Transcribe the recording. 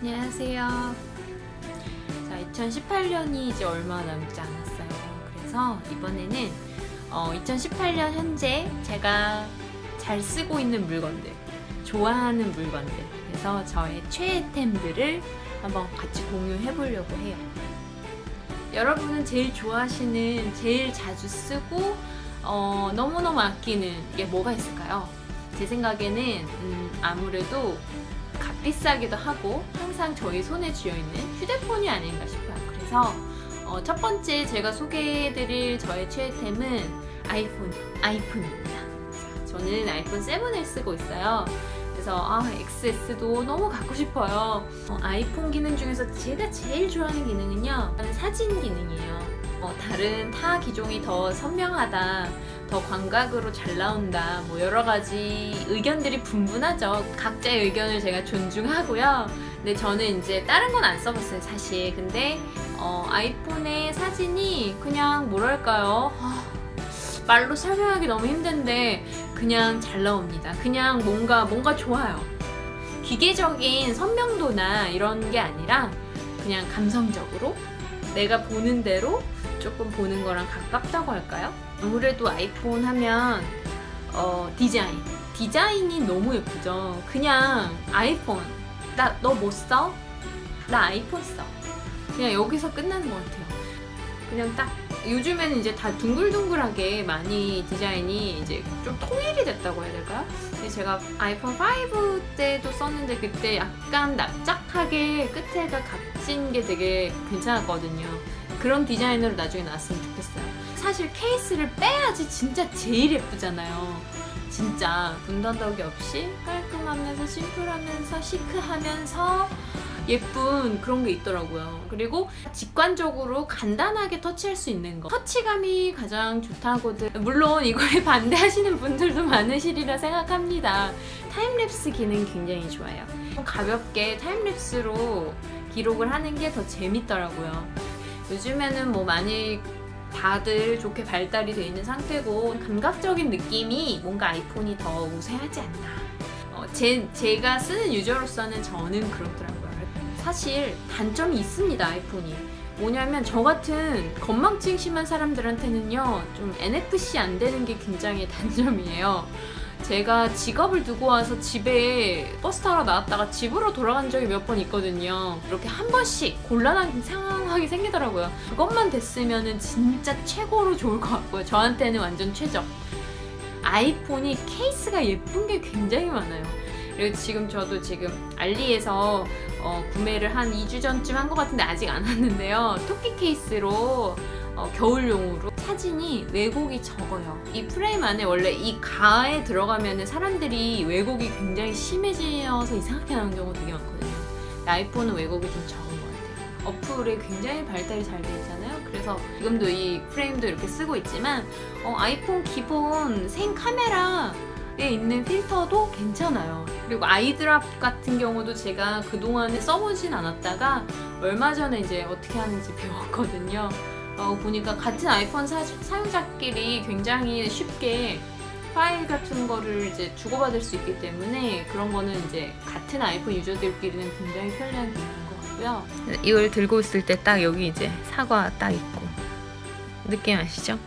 안녕하세요. 자, 2018년이 이제 얼마 남지 않았어요. 그래서 이번에는 어, 2018년 현재 제가 잘 쓰고 있는 물건들, 좋아하는 물건들, 그래서 저의 최애템들을 한번 같이 공유해 보려고 해요. 여러분은 제일 좋아하시는, 제일 자주 쓰고 어, 너무너무 아끼는 게 뭐가 있을까요? 제 생각에는 음, 아무래도 값비싸기도 하고 항상 저희 손에 쥐어있는 휴대폰이 아닌가 싶어요. 그래서 어, 첫 번째 제가 소개해드릴 저의 최애템은 아이폰, 아이폰입니다. 저는 아이폰 7을 쓰고 있어요. 그래서 아, XS도 너무 갖고 싶어요. 어, 아이폰 기능 중에서 제가 제일 좋아하는 기능은요. 사진 기능이에요. 어, 다른 타 기종이 더 선명하다, 더 광각으로 잘 나온다, 뭐 여러 가지 의견들이 분분하죠. 각자의 의견을 제가 존중하고요. 근데 저는 이제 다른 건 안 써봤어요, 사실. 근데 어, 아이폰의 사진이 그냥 뭐랄까요? 아, 말로 설명하기 너무 힘든데 그냥 잘 나옵니다. 그냥 뭔가 뭔가 좋아요. 기계적인 선명도나 이런 게 아니라 그냥 감성적으로 내가 보는 대로 조금 보는 거랑 가깝다고 할까요? 아무래도 아이폰 하면 어, 디자인. 디자인이 너무 예쁘죠? 그냥 아이폰. 나너뭐 써? 나 아이폰 써. 그냥 여기서 끝나는 것 같아요. 그냥 딱. 요즘에는 이제 다 둥글둥글하게 많이 디자인이 이제 좀 통일이 됐다고 해야 근데 제가 아이폰 5 때도 썼는데 그때 약간 납작하게 끝에가 값진 게 되게 괜찮았거든요. 그런 디자인으로 나중에 나왔으면 좋겠어요. 사실 케이스를 빼야지 진짜 제일 예쁘잖아요. 진짜 군더더기 없이 깔끔하면서 심플하면서 시크하면서 예쁜 그런 게 있더라고요. 그리고 직관적으로 간단하게 터치할 수 있는 거. 터치감이 가장 좋다고들 물론 이거에 반대하시는 분들도 많으시리라 생각합니다. 타임랩스 기능 굉장히 좋아요. 가볍게 time-lapse로 기록을 하는 게 더 재밌더라고요. 요즘에는 뭐 많이 다들 좋게 발달이 되어 있는 상태고 감각적인 느낌이 뭔가 아이폰이 더 우세하지 않나. 어, 제, 제가 쓰는 유저로서는 저는 그렇더라고요. 사실 단점이 있습니다 아이폰이. 뭐냐면 저 같은 건망증 심한 사람들한테는요 좀 NFC 안 되는 게 굉장히 단점이에요 제가 지갑을 두고 와서 집에 버스 타러 나왔다가 집으로 돌아간 적이 몇 번 있거든요. 이렇게 한 번씩 곤란한 상황이 생기더라고요. 그것만 됐으면 진짜 최고로 좋을 것 같고요. 저한테는 완전 최적. 아이폰이 케이스가 예쁜 게 굉장히 많아요. 그리고 지금 저도 지금 알리에서 어, 구매를 한 2주 전쯤 한 것 같은데 아직 안 왔는데요. 토끼 케이스로 어, 겨울용으로 사진이 왜곡이 적어요. 이 프레임 안에 원래 이 가에 들어가면 사람들이 왜곡이 굉장히 심해져서 이상하게 나오는 경우가 되게 많거든요. 아이폰은 왜곡이 좀 적은 것 같아요. 어플이 굉장히 발달이 잘 되어 있잖아요. 그래서 지금도 이 프레임도 이렇게 쓰고 있지만 어, 아이폰 기본 생 카메라 에 있는 필터도 괜찮아요. 그리고 아이드랍 같은 경우도 제가 그동안에 써보진 않았다가 얼마 전에 이제 어떻게 하는지 배웠거든요. 어, 보니까 같은 아이폰 사, 사용자끼리 굉장히 쉽게 파일 같은 거를 이제 주고받을 수 있기 때문에 그런 거는 이제 같은 아이폰 유저들끼리는 굉장히 편리한 기능인 것 같고요. 이걸 들고 있을 때 딱 여기 이제 사과 딱 있고 느낌 아시죠?